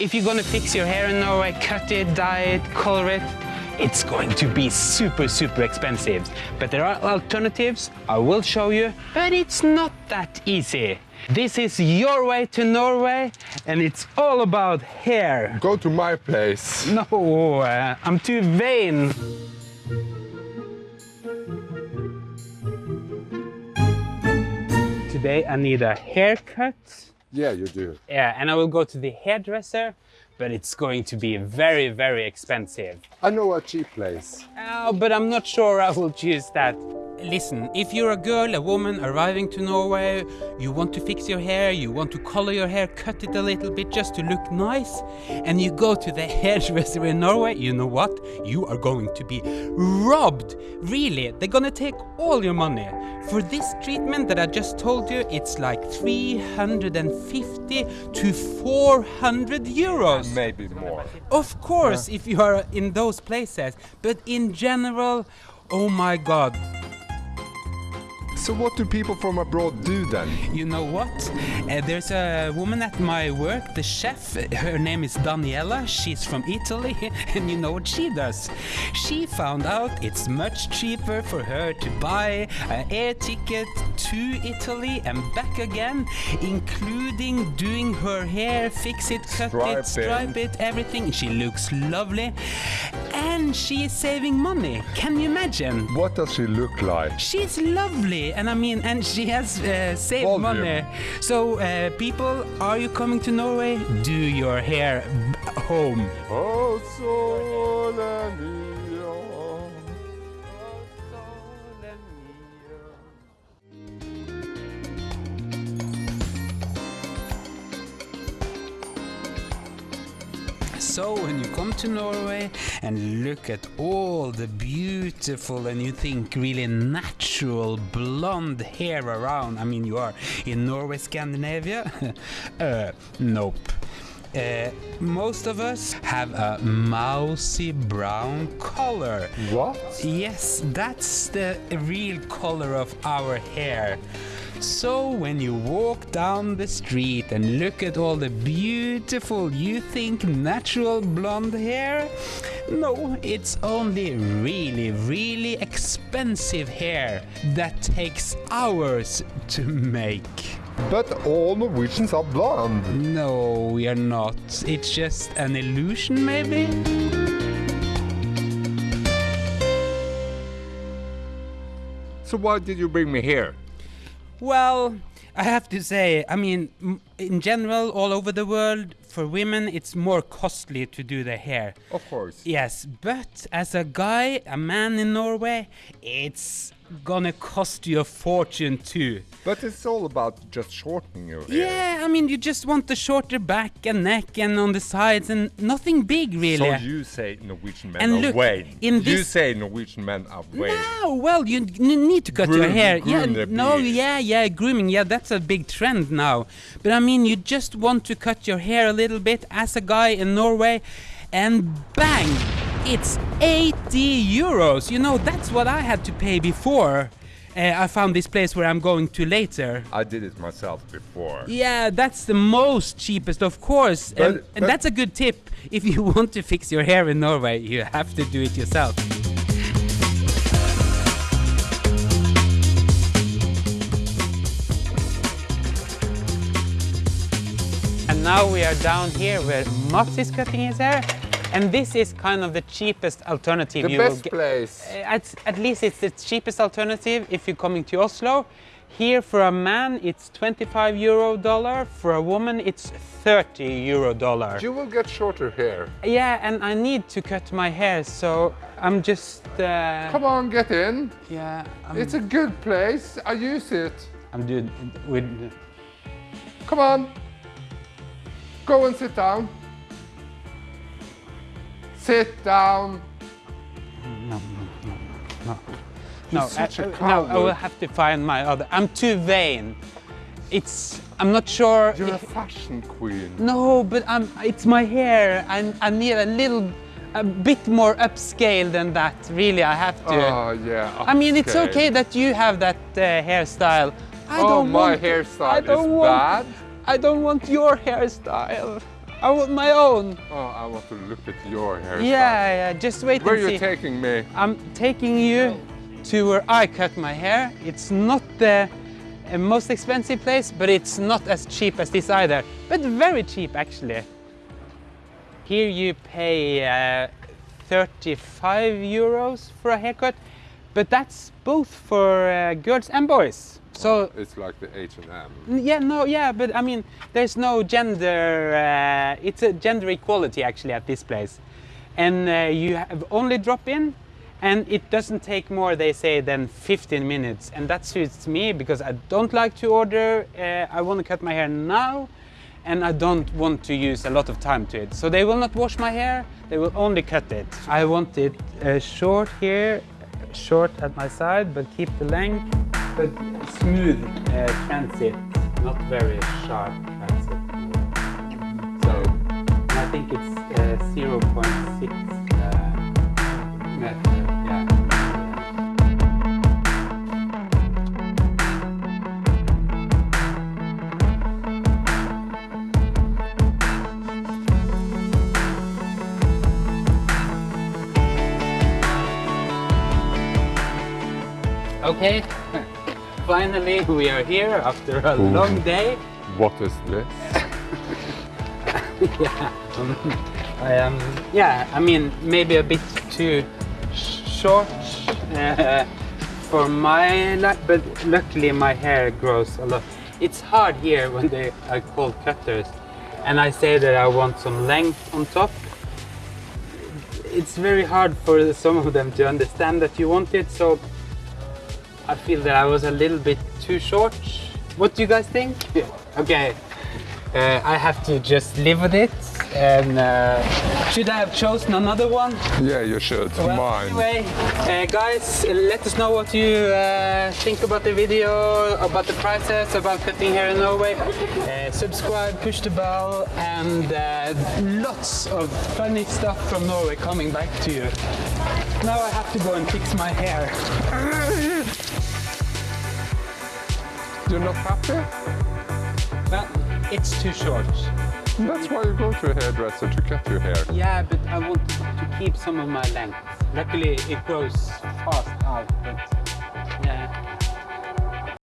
If you're gonna fix your hair in Norway, cut it, dye it, color it, it's going to be super, super expensive. But there are alternatives, I will show you, but it's not that easy. This is your way to Norway, and it's all about hair. Go to my place. No, uh, I'm too vain. Today I need a haircut. Yeah, you do. Yeah, and I will go to the hairdresser, but it's going to be very, very expensive. I know a cheap place. Oh, but I'm not sure I will choose that. Listen, if you're a girl, a woman arriving to Norway, you want to fix your hair, you want to color your hair, cut it a little bit just to look nice, and you go to the hairdresser in Norway, you know what? You are going to be robbed. Really, they're gonna take all your money. For this treatment that I just told you, it's like 350 to 400 euros. Maybe more. Of course, if you are in those places, but in general, oh my god, So what do people from abroad do then? you know what? Uh, there's a woman at my work, the chef. Her name is Daniela. She's from Italy, and you know what she does? She found out it's much cheaper for her to buy an air ticket to Italy and back again, including doing her hair, fix it, cut Stripe it, stripe it, everything. She looks lovely, and she is saving money. Can you imagine? What does she look like? She's lovely, and I mean, and she has uh, saved Volume. money. So, uh, people, are you coming to Norway? Do your hair b- home. Oh, sole So, when you come to Norway and look at all the beautiful and you think really natural blonde hair around, I mean, you are in Norway, Scandinavia? uh, nope. Uh, most of us have a mousy brown color. What? Yes, that's the real color of our hair. So when you walk down the street and look at all the beautiful, you think natural blonde hair? No, it's only really, really expensive hair that takes hours to make. But all Norwegians are blonde. No, we are not. It's just an illusion, maybe? So why did you bring me here? Well, I have to say, I mean, in general, all over the world, for women, it's more costly to do the hair. Of course. Yes, but as a guy, a man in Norway, it's gonna cost you a fortune too. But it's all about just shortening your hair. Yeah, I mean, you just want the shorter back and neck and on the sides and nothing big really. So you say Norwegian men And are look, vain. in You this- say Norwegian men are vain. No, well, you need to cut your hair. yeah, no, yeah, yeah, grooming. Yeah, that's a big trend now. But I mean, you just want to cut your hair a little bit as a guy in Norway, and bang, it's 80 euros. You know, that's what I had to pay before. Uh, I found this place where I'm going to later. I did it myself before. Yeah, that's the most cheapest, of course. But- and, and that's a good tip. If you want to fix your hair in Norway, you have to do it yourself. Now we are down here where Mats is cutting his hair. And this is kind of the cheapest alternative The you best place. Uh, At, at least it's the cheapest alternative if you're coming to Oslo. Here for a man it's 25 euro dollar, for a woman it's 30 euro dollar. You will get shorter hair. Yeah, and I need to cut my hair, so I'm just uh, Come on, get in. yeah, I'm, It's a good place. I use it. I'm doing with Come on. Go and sit down. Sit down. no, such a I, no, no. No, no. I will have to find my other. I'm too vain. It's I'm not sure. You're a fashion queen. No, but I'm, it's my hair. I, I need a little, a bit more upscale than that. Really, I have to. Oh, yeah. I mean, it's okay that you have that uh, hairstyle. I oh, don't my want, hairstyle I don't is want, bad. I don't want your hairstyle. I want my own. Oh, I want to look at your hairstyle. Yeah, yeah. Just wait Where and are you taking me? I'm taking you to where I cut my hair. It's not the uh, most expensive place, but it's not as cheap as this either. But very cheap actually. Here you pay uh, 35 euros for a haircut, but that's both for uh, girls and boys. So It's like the H&M. Yeah, no, yeah, but I mean, there's no gender. Uh, it's a gender equality actually at this place, and uh, you have only drop in, and it doesn't take more. They say than 15 minutes, and that suits me because I don't like to order. Uh, I want to cut my hair now, and I don't want to use a lot of time to it. So they will not wash my hair. They will only cut it. I want it uh, short here, short at my side, but keep the length, but smooth uh, transit, not very sharp transit. So I think it's uh, 0.6 Okay, finally we are here after a long day. What is this? yeah, um, I am. Yeah, I mean maybe a bit too short uh, for my life, but luckily my hair grows a lot. It's hard here when they are called cutters, and I say that I want some length on top. It's very hard for some of them to understand that you want it, so I feel that I was a little bit too short. What do you guys think? Okay, uh, I have to just live with it. And uh, should I have chosen another one? Yeah, you should. Well, Mine. Anyway, uh, guys, let us know what you uh, think about the video, about the prices, about cutting hair in Norway. Uh, subscribe, push the bell, and uh, lots of funny stuff from Norway coming back to you. Now I have to go and fix my hair. You're not happy? Well, it's too short. That's why you go to a hairdresser to cut your hair. Yeah, but I want to keep some of my length. Luckily, it grows fast out, but